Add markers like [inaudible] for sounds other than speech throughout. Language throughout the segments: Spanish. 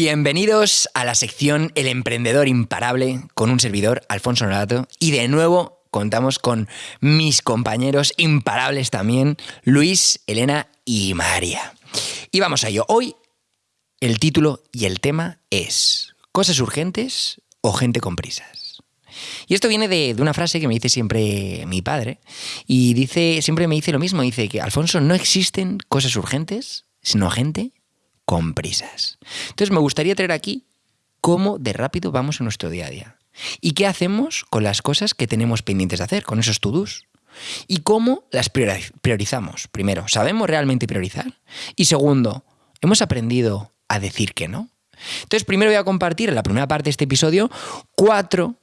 Bienvenidos a la sección El emprendedor imparable con un servidor, Alfonso Norato, y de nuevo contamos con mis compañeros imparables también, Luis, Elena y María. Y vamos a ello. Hoy el título y el tema es ¿Cosas urgentes o gente con prisas? Y esto viene de, una frase que me dice siempre mi padre. Y dice, siempre me dice lo mismo. Dice que, Alfonso, no existen cosas urgentes, sino gente con prisas. Entonces me gustaría traer aquí cómo de rápido vamos en nuestro día a día. ¿Y qué hacemos con las cosas que tenemos pendientes de hacer, con esos to-dos? ¿Y cómo las priorizamos? Primero, ¿sabemos realmente priorizar? Y segundo, ¿hemos aprendido a decir que no? Entonces, primero voy a compartir en la primera parte de este episodio cuatro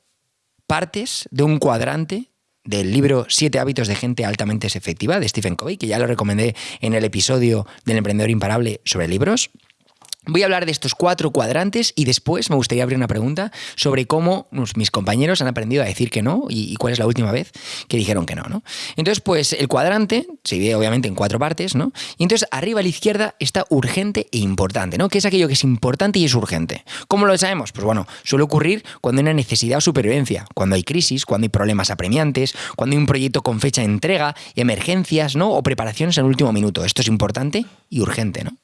partes de un cuadrante del libro Siete hábitos de gente altamente efectiva de Stephen Covey, que ya lo recomendé en el episodio del emprendedor imparable sobre libros. Voy a hablar de estos cuatro cuadrantes y después me gustaría abrir una pregunta sobre cómo mis compañeros han aprendido a decir que no y, cuál es la última vez que dijeron que no, ¿no? Entonces, pues el cuadrante se divide obviamente en cuatro partes, ¿no? Y entonces arriba a la izquierda está urgente e importante, ¿no? ¿Qué es aquello que es importante y es urgente? ¿Cómo lo sabemos? Pues bueno, suele ocurrir cuando hay una necesidad o supervivencia, cuando hay crisis, cuando hay problemas apremiantes, cuando hay un proyecto con fecha de entrega, emergencias, ¿no? O preparaciones en último minuto. Esto es importante y urgente, ¿no?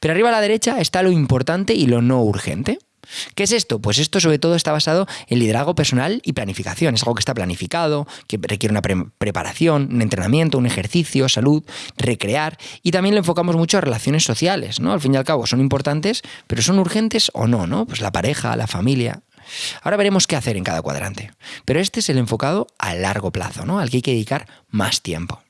Pero arriba a la derecha está lo importante y lo no urgente. ¿Qué es esto? Pues esto sobre todo está basado en liderazgo personal y planificación. Es algo que está planificado, que requiere una preparación, un entrenamiento, un ejercicio, salud, recrear. Y también lo enfocamos mucho a relaciones sociales, ¿no? Al fin y al cabo son importantes, pero son urgentes o no, ¿no? Pues la pareja, la familia. Ahora veremos qué hacer en cada cuadrante. Pero este es el enfocado a largo plazo, ¿no? Al que hay que dedicar más tiempo.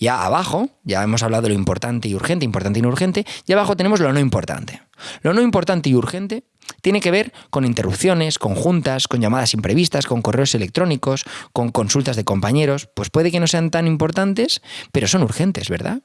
Ya abajo, ya hemos hablado de lo importante y urgente, importante y no urgente, y abajo tenemos lo no importante. Lo no importante y urgente tiene que ver con interrupciones, con juntas, con llamadas imprevistas, con correos electrónicos, con consultas de compañeros. Pues puede que no sean tan importantes, pero son urgentes, ¿verdad?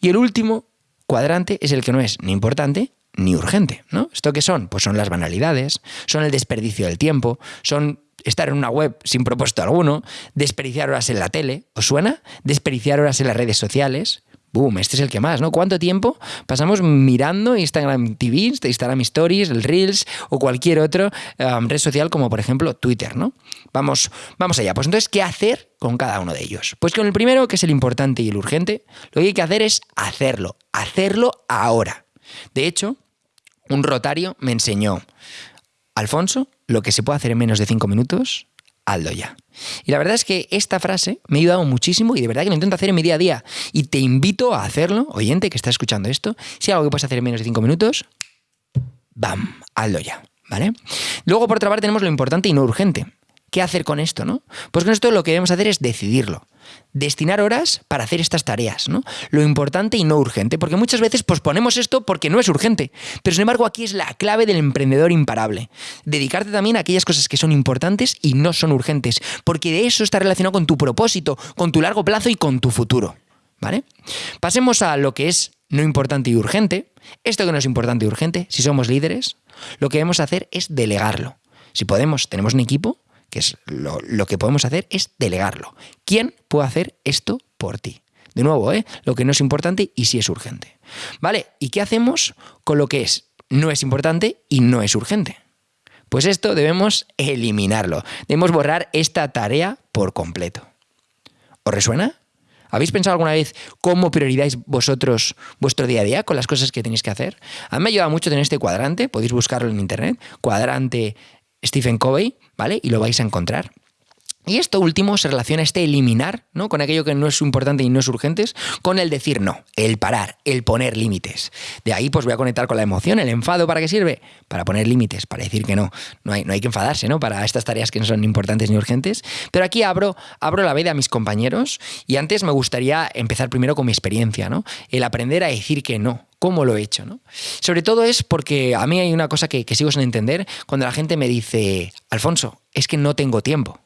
Y el último cuadrante es el que no es ni importante ni urgente, ¿no? ¿Esto qué son? Pues son las banalidades, son el desperdicio del tiempo, son estar en una web sin propósito alguno, desperdiciar horas en la tele, ¿os suena? Desperdiciar horas en las redes sociales. Boom, este es el que más, ¿no? ¿Cuánto tiempo pasamos mirando Instagram TV, Instagram Stories, el Reels o cualquier otra um, red social como por ejemplo Twitter, ¿no? Vamos, vamos allá. Pues entonces, ¿qué hacer con cada uno de ellos? Pues con el primero, que es el importante y el urgente, lo que hay que hacer es hacerlo, hacerlo ahora. De hecho, un rotario me enseñó, Alfonso, lo que se puede hacer en menos de cinco minutos, hazlo ya. Y la verdad es que esta frase me ha ayudado muchísimo y de verdad que lo intento hacer en mi día a día. Y te invito a hacerlo, oyente que está escuchando esto, si hay algo que puedes hacer en menos de cinco minutos, ¡bam! Hazlo ya. ¿Vale? Luego, por otra parte, tenemos lo importante y no urgente. ¿Qué hacer con esto, no? Pues con esto lo que debemos hacer es decidirlo destinar horas para hacer estas tareas, ¿no? Lo importante y no urgente, porque muchas veces posponemos esto porque no es urgente, pero sin embargo aquí es la clave del emprendedor imparable. Dedicarte también a aquellas cosas que son importantes y no son urgentes, porque de eso está relacionado con tu propósito, con tu largo plazo y con tu futuro, ¿vale? Pasemos a lo que es no importante y urgente. Esto que no es importante y urgente, si somos líderes, lo que debemos hacer es delegarlo. Si podemos, tenemos un equipo, que es lo, que podemos hacer es delegarlo. ¿Quién puede hacer esto por ti? De nuevo, ¿eh? lo que no es importante y sí es urgente. ¿Vale? ¿Y qué hacemos con lo que es no es importante y no es urgente? Pues esto debemos eliminarlo. Debemos borrar esta tarea por completo. ¿Os resuena? ¿Habéis pensado alguna vez cómo priorizáis vosotros vuestro día a día con las cosas que tenéis que hacer? A mí me ha ayudado mucho tener este cuadrante, podéis buscarlo en internet, cuadrante Stephen Covey, ¿vale? Y lo vais a encontrar. Y esto último se relaciona este eliminar, ¿no? Con aquello que no es importante y no es urgente, con el decir no, el parar, el poner límites. De ahí pues voy a conectar con la emoción, el enfado, ¿para qué sirve? Para poner límites, para decir que no. No hay, no hay que enfadarse, ¿no? Para estas tareas que no son importantes ni urgentes. Pero aquí abro, abro la veda a mis compañeros y antes me gustaría empezar primero con mi experiencia, ¿no? El aprender a decir que no, cómo lo he hecho. ¿no? Sobre todo es porque a mí hay una cosa que, que, sigo sin entender cuando la gente me dice, Alfonso, es que no tengo tiempo.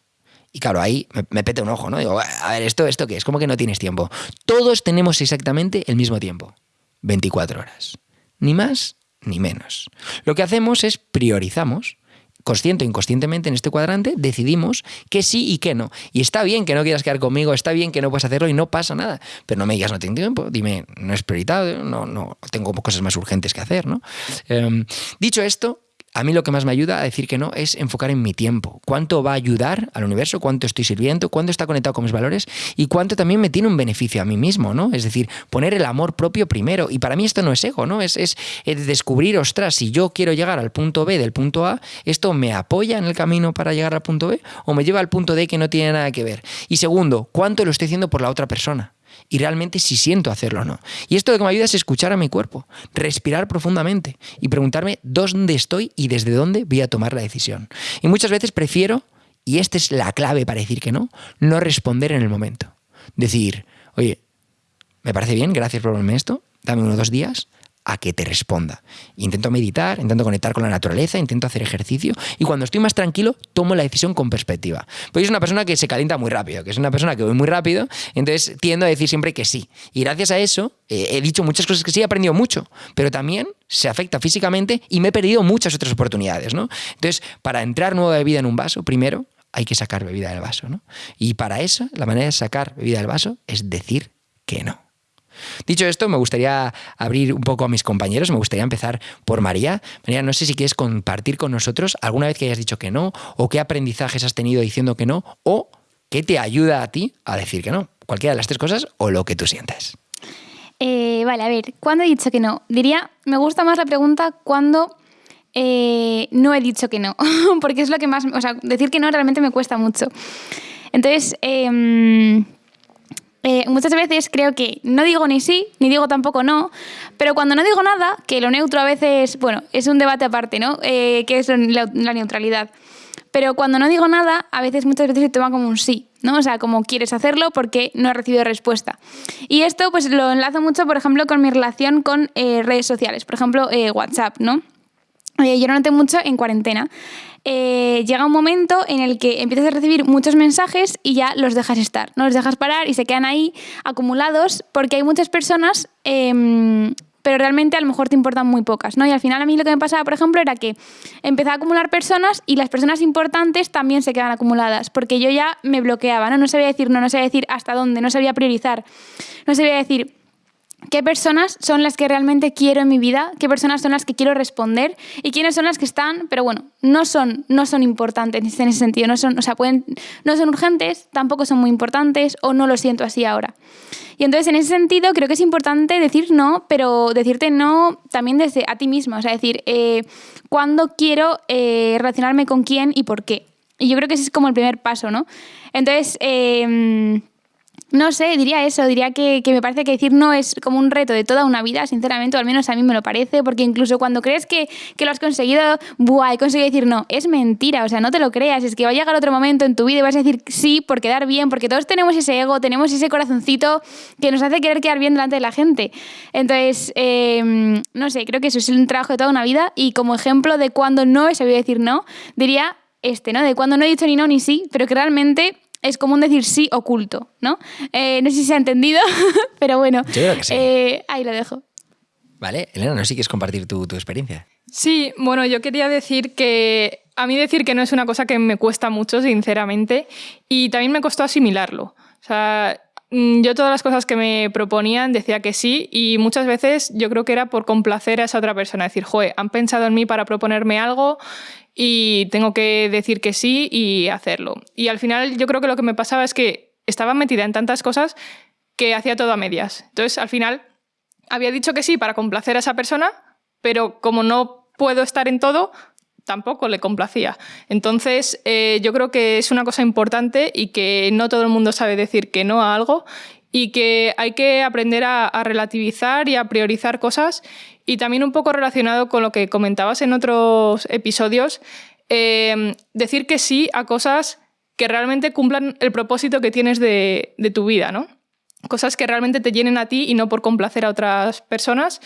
Y claro, ahí me, pete un ojo, ¿no? Digo, a ver, ¿esto, ¿esto qué es? ¿Cómo que no tienes tiempo? Todos tenemos exactamente el mismo tiempo, 24 horas. Ni más ni menos. Lo que hacemos es priorizamos consciente o inconscientemente en este cuadrante, decidimos que sí y que no. Y está bien que no quieras quedar conmigo, está bien que no puedas hacerlo y no pasa nada. Pero no me digas no tengo tiempo, dime no es prioritario, no, no tengo cosas más urgentes que hacer. ¿no? Em, dicho esto, a mí lo que más me ayuda a decir que no es enfocar en mi tiempo. ¿Cuánto va a ayudar al universo? ¿Cuánto estoy sirviendo? ¿Cuánto está conectado con mis valores? Y cuánto también me tiene un beneficio a mí mismo, ¿no? Es decir, poner el amor propio primero. Y para mí esto no es ego, ¿no? Es, es, descubrir, ostras, si yo quiero llegar al punto B del punto A, ¿esto me apoya en el camino para llegar al punto B? ¿O me lleva al punto D que no tiene nada que ver? Y segundo, ¿cuánto lo estoy haciendo por la otra persona? Y realmente si siento hacerlo o no. Y esto lo que me ayuda es escuchar a mi cuerpo, respirar profundamente y preguntarme dónde estoy y desde dónde voy a tomar la decisión. Y muchas veces prefiero, y esta es la clave para decir que no, no responder en el momento. Decir, oye, me parece bien, gracias por verme esto, dame uno o dos días, a que te responda. Intento meditar, intento conectar con la naturaleza, intento hacer ejercicio y cuando estoy más tranquilo tomo la decisión con perspectiva. Pues es una persona que se calienta muy rápido, que es una persona que voy muy rápido, entonces tiendo a decir siempre que sí. Y gracias a eso eh, he dicho muchas cosas que sí, he aprendido mucho, pero también se afecta físicamente y me he perdido muchas otras oportunidades. ¿no? Entonces, para entrar nueva bebida en un vaso, primero hay que sacar bebida del vaso. ¿no? Y para eso, la manera de sacar bebida del vaso es decir que no. Dicho esto, me gustaría abrir un poco a mis compañeros, me gustaría empezar por María. María, no sé si quieres compartir con nosotros alguna vez que hayas dicho que no, o qué aprendizajes has tenido diciendo que no, o qué te ayuda a ti a decir que no. Cualquiera de las tres cosas o lo que tú sientas. Eh, vale, a ver, ¿cuándo he dicho que no? Diría, me gusta más la pregunta cuando eh, no he dicho que no, [laughs] porque es lo que más, o sea, decir que no realmente me cuesta mucho. Entonces, em, eh, muchas veces creo que no digo ni sí, ni digo tampoco no, pero cuando no digo nada, que lo neutro a veces, bueno, es un debate aparte, ¿no? Eh, que es la, neutralidad. Pero cuando no digo nada, a veces muchas veces se toma como un sí, ¿no? O sea, como quieres hacerlo porque no he recibido respuesta. Y esto pues lo enlazo mucho, por ejemplo, con mi relación con eh, redes sociales, por ejemplo, WhatsApp, ¿no? yo lo noté mucho en cuarentena. Eh, llega un momento en el que empiezas a recibir muchos mensajes y ya los dejas estar, no los dejas parar y se quedan ahí acumulados porque hay muchas personas, em, pero realmente a lo mejor te importan muy pocas, ¿no? Y al final a mí lo que me pasaba, por ejemplo, era que empezaba a acumular personas y las personas importantes también se quedan acumuladas, porque yo ya me bloqueaba, ¿no? No sabía decir no, no sabía decir hasta dónde, no sabía priorizar, no sabía decir qué personas son las que realmente quiero en mi vida, qué personas son las que quiero responder y quiénes son las que están, pero bueno, no son, no son importantes en ese sentido, no son, o sea, pueden, no son urgentes, tampoco son muy importantes o no lo siento así ahora. Y entonces en ese sentido creo que es importante decir no, pero decirte no también desde a ti misma, o sea, decir eh, cuándo quiero eh, relacionarme con quién y por qué. Y yo creo que ese es como el primer paso, ¿no? Entonces, eh, no sé, diría eso, diría que, me parece que decir no es como un reto de toda una vida, sinceramente, o al menos a mí me lo parece, porque incluso cuando crees que, lo has conseguido, buah, he conseguido decir no, es mentira, o sea, no te lo creas, es que va a llegar otro momento en tu vida y vas a decir sí por quedar bien, porque todos tenemos ese ego, tenemos ese corazoncito que nos hace querer quedar bien delante de la gente. Entonces, em, no sé, creo que eso es un trabajo de toda una vida y como ejemplo de cuando no he sabido decir no, diría este, ¿no? De cuando no he dicho ni no ni sí, pero que realmente es común decir sí oculto, ¿no? Eh, no sé si se ha entendido, [laughs] pero bueno, eh, ahí lo dejo. Vale, Elena, no sé si quieres compartir tu, tu experiencia. Sí, bueno, yo quería decir que a mí decir que no es una cosa que me cuesta mucho, sinceramente, y también me costó asimilarlo. O sea, mm, yo todas las cosas que me proponían decía que sí y muchas veces yo creo que era por complacer a esa otra persona, decir, joder, han pensado en mí para proponerme algo y tengo que decir que sí y hacerlo. Y al final yo creo que lo que me pasaba es que estaba metida en tantas cosas que hacía todo a medias. Entonces al final había dicho que sí para complacer a esa persona, pero como no puedo estar en todo, tampoco le complacía. Entonces, eh, yo creo que es una cosa importante y que no todo el mundo sabe decir que no a algo y que hay que aprender a, relativizar y a priorizar cosas y también un poco relacionado con lo que comentabas en otros episodios, eh, decir que sí a cosas que realmente cumplan el propósito que tienes de, tu vida, ¿no? Cosas que realmente te llenen a ti y no por complacer a otras personas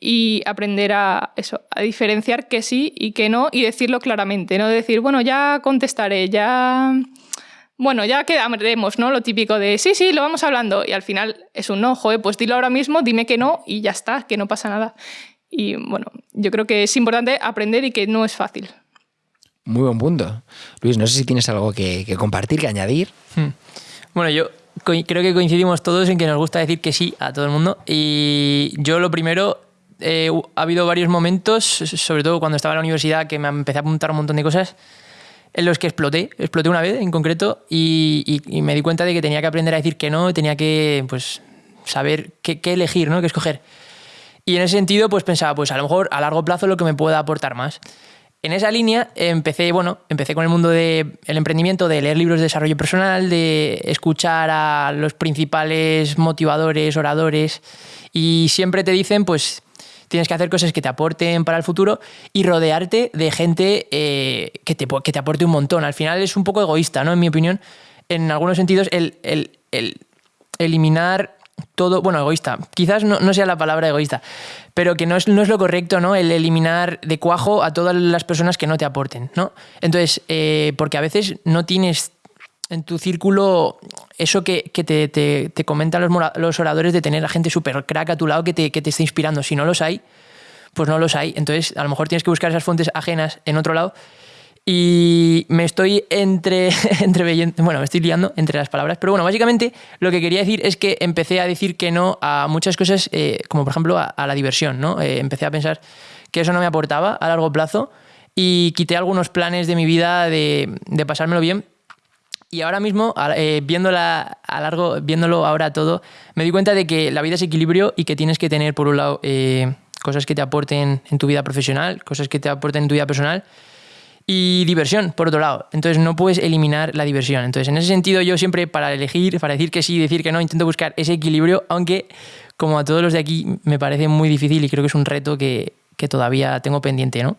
y aprender a eso, a diferenciar que sí y que no y decirlo claramente, no decir, bueno, ya contestaré, ya bueno, ya quedaremos, ¿no? Lo típico de, sí, sí, lo vamos hablando. Y al final es un no, joder, pues dilo ahora mismo, dime que no y ya está, que no pasa nada. Y bueno, yo creo que es importante aprender y que no es fácil. Muy buen punto. Luis, no sé si tienes algo que, que compartir, que añadir. Hmm. Bueno, yo creo que coincidimos todos en que nos gusta decir que sí a todo el mundo. Y yo lo primero, eh, ha habido varios momentos, sobre todo cuando estaba en la universidad, que me empecé a apuntar un montón de cosas en los que exploté, exploté una vez en concreto y, me di cuenta de que tenía que aprender a decir que no, tenía que pues, saber qué, elegir, ¿no? qué escoger. Y en ese sentido, pues pensaba, pues a lo mejor a largo plazo lo que me pueda aportar más. En esa línea empecé, bueno, empecé con el mundo del emprendimiento, de leer libros de desarrollo personal, de escuchar a los principales motivadores, oradores, y siempre te dicen, pues tienes que hacer cosas que te aporten para el futuro y rodearte de gente eh, que, te, que te aporte un montón. Al final es un poco egoísta, ¿no? En mi opinión, en algunos sentidos, el, el, el eliminar todo, bueno, egoísta, quizás no, sea la palabra egoísta, pero que no es, no es lo correcto, ¿no? El eliminar de cuajo a todas las personas que no te aporten, ¿no? Entonces, eh, porque a veces no tienes en tu círculo eso que, te, comentan los, oradores de tener a gente súper crack a tu lado que te, que te esté inspirando. Si no los hay, pues no los hay. Entonces, a lo mejor tienes que buscar esas fuentes ajenas en otro lado. Y me estoy entre, [laughs] entre bueno, me estoy liando entre las palabras, pero bueno, básicamente lo que quería decir es que empecé a decir que no a muchas cosas, eh, como por ejemplo a, la diversión, ¿no? Eh, empecé a pensar que eso no me aportaba a largo plazo y quité algunos planes de mi vida de, de pasármelo bien y ahora mismo, eh, viéndola a largo, viéndolo ahora todo, me di cuenta de que la vida es equilibrio y que tienes que tener, por un lado, eh, cosas que te aporten en tu vida profesional, cosas que te aporten en tu vida personal y diversión, por otro lado. Entonces no puedes eliminar la diversión. Entonces en ese sentido yo siempre para elegir, para decir que sí, decir que no, intento buscar ese equilibrio, aunque como a todos los de aquí me parece muy difícil y creo que es un reto que, que todavía tengo pendiente, ¿no?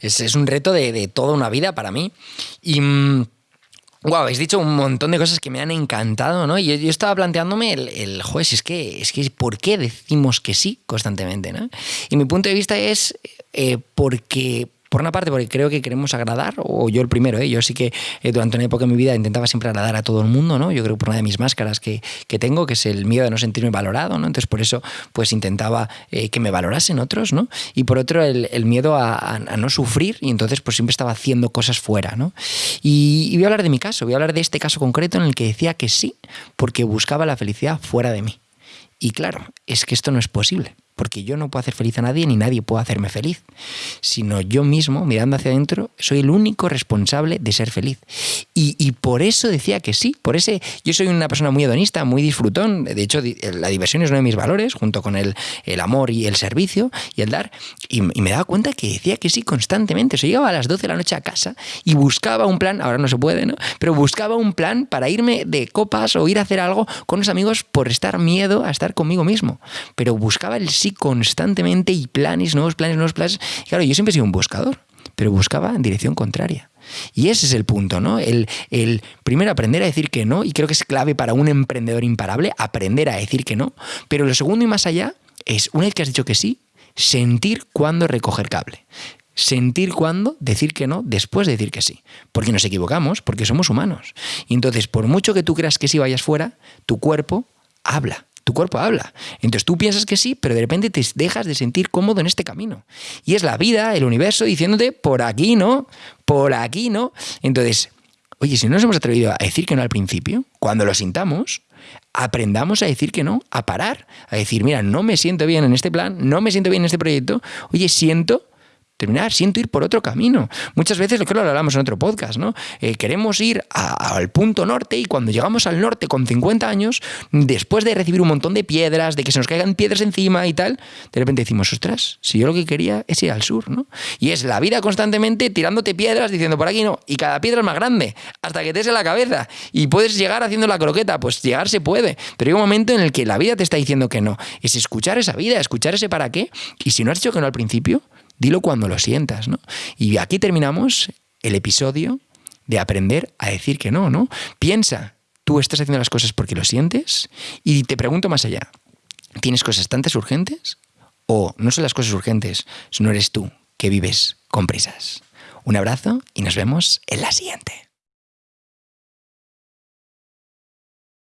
Es, es un reto de, de, toda una vida para mí. Y... Mm, Wow, habéis dicho un montón de cosas que me han encantado, ¿no? Y yo, estaba planteándome el, el juez, es que, es que, ¿por qué decimos que sí constantemente, ¿no? Y mi punto de vista es eh, porque por una parte, porque creo que queremos agradar, o yo el primero, ¿eh? yo sí que eh, durante una época de mi vida intentaba siempre agradar a todo el mundo, ¿no? Yo creo que por una de mis máscaras que, que tengo, que es el miedo de no sentirme valorado, ¿no? Entonces por eso pues intentaba eh, que me valorasen otros, ¿no? Y por otro el, el miedo a, no sufrir y entonces pues siempre estaba haciendo cosas fuera, ¿no? Y voy a hablar de mi caso, voy a hablar de este caso concreto en el que decía que sí, porque buscaba la felicidad fuera de mí. Y claro, es que esto no es posible porque yo no puedo hacer feliz a nadie ni nadie puede hacerme feliz, sino yo mismo, mirando hacia adentro, soy el único responsable de ser feliz. Y, por eso decía que sí, por ese, yo soy una persona muy hedonista, muy disfrutón, de hecho la diversión es uno de mis valores, junto con el, el amor y el servicio y el dar, y, me daba cuenta que decía que sí constantemente, o sea, llegaba a las 12 de la noche a casa y buscaba un plan, ahora no se puede, ¿no? Pero buscaba un plan para irme de copas o ir a hacer algo con los amigos por estar miedo a estar conmigo mismo, pero buscaba el sí constantemente y planes, nuevos planes, nuevos planes. Y claro, yo siempre he sido un buscador, pero buscaba en dirección contraria. Y ese es el punto, ¿no? El, el, primero aprender a decir que no, y creo que es clave para un emprendedor imparable, aprender a decir que no. Pero lo segundo y más allá es, una vez que has dicho que sí, sentir cuándo recoger cable. Sentir cuándo decir que no después de decir que sí. Porque nos equivocamos, porque somos humanos. Y entonces, por mucho que tú creas que sí vayas fuera, tu cuerpo habla tu cuerpo habla. Entonces tú piensas que sí, pero de repente te dejas de sentir cómodo en este camino. Y es la vida, el universo, diciéndote, por aquí no, por aquí no. Entonces, oye, si no nos hemos atrevido a decir que no al principio, cuando lo sintamos, aprendamos a decir que no, a parar, a decir, mira, no me siento bien en este plan, no me siento bien en este proyecto, oye, siento terminar, siento ir por otro camino. Muchas veces, lo que lo hablamos en otro podcast, ¿no? Eh, queremos ir al punto norte y cuando llegamos al norte con 50 años, después de recibir un montón de piedras, de que se nos caigan piedras encima y tal, de repente decimos, ostras, si yo lo que quería es ir al sur, ¿no? Y es la vida constantemente tirándote piedras diciendo por aquí no, y cada piedra es más grande, hasta que te des en la cabeza y puedes llegar haciendo la croqueta, pues llegar se puede, pero hay un momento en el que la vida te está diciendo que no, es escuchar esa vida, escuchar ese para qué, y si no has dicho que no al principio, Dilo cuando lo sientas, ¿no? Y aquí terminamos el episodio de aprender a decir que no, ¿no? Piensa, tú estás haciendo las cosas porque lo sientes y te pregunto más allá, ¿tienes cosas tantas urgentes? ¿O no son las cosas urgentes, sino eres tú que vives con prisas? Un abrazo y nos vemos en la siguiente.